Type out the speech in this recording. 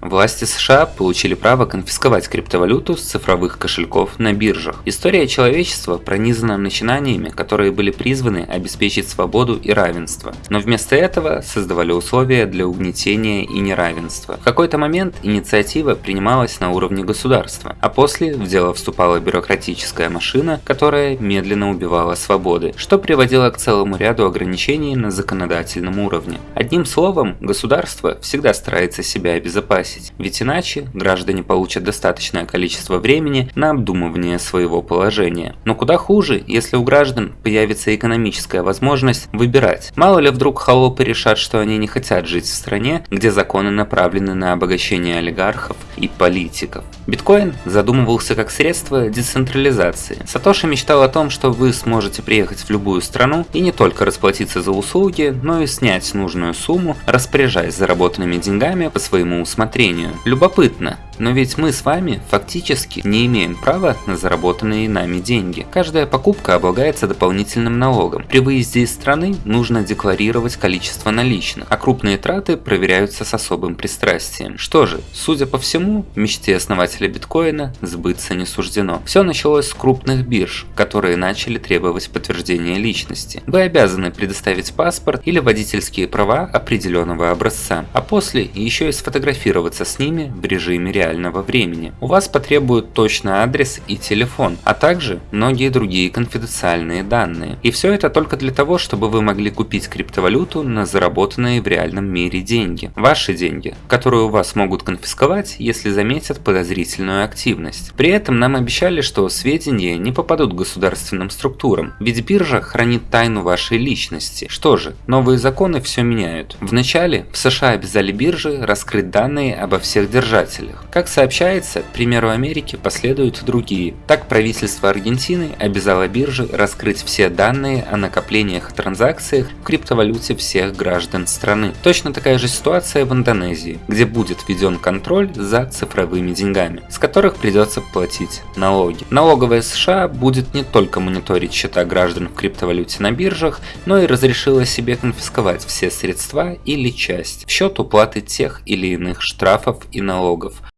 Власти США получили право конфисковать криптовалюту с цифровых кошельков на биржах. История человечества пронизана начинаниями, которые были призваны обеспечить свободу и равенство, но вместо этого создавали условия для угнетения и неравенства. В какой-то момент инициатива принималась на уровне государства, а после в дело вступала бюрократическая машина, которая медленно убивала свободы, что приводило к целому ряду ограничений на законодательном уровне. Одним словом, государство всегда старается себя обезопасить выбросить, ведь иначе граждане получат достаточное количество времени на обдумывание своего положения. Но куда хуже, если у граждан появится экономическая возможность выбирать. Мало ли вдруг холопы решат, что они не хотят жить в стране, где законы направлены на обогащение олигархов и политиков. Биткоин задумывался как средство децентрализации. Сатоши мечтал о том, что вы сможете приехать в любую страну и не только расплатиться за услуги, но и снять нужную сумму, распоряжаясь заработанными деньгами по своему усмотрению рассмотрению. Любопытно, но ведь мы с вами фактически не имеем права на заработанные нами деньги. Каждая покупка облагается дополнительным налогом. При выезде из страны нужно декларировать количество наличных, а крупные траты проверяются с особым пристрастием. Что же, судя по всему, мечте основателя биткоина сбыться не суждено. Все началось с крупных бирж, которые начали требовать подтверждения личности. Вы обязаны предоставить паспорт или водительские права определенного образца, а после еще и сфотографироваться с ними в режиме реальности реального времени. У вас потребуют точный адрес и телефон, а также многие другие конфиденциальные данные. И все это только для того, чтобы вы могли купить криптовалюту на заработанные в реальном мире деньги. Ваши деньги, которые у вас могут конфисковать, если заметят подозрительную активность. При этом нам обещали, что сведения не попадут к государственным структурам, ведь биржа хранит тайну вашей личности. Что же, новые законы все меняют. Вначале в США обязали биржи раскрыть данные обо всех держателях. Как сообщается, к примеру Америки последуют другие. Так правительство Аргентины обязало биржи раскрыть все данные о накоплениях и транзакциях в криптовалюте всех граждан страны. Точно такая же ситуация в Индонезии, где будет введен контроль за цифровыми деньгами, с которых придется платить налоги. Налоговая США будет не только мониторить счета граждан в криптовалюте на биржах, но и разрешила себе конфисковать все средства или часть в счет уплаты тех или иных штрафов и налогов,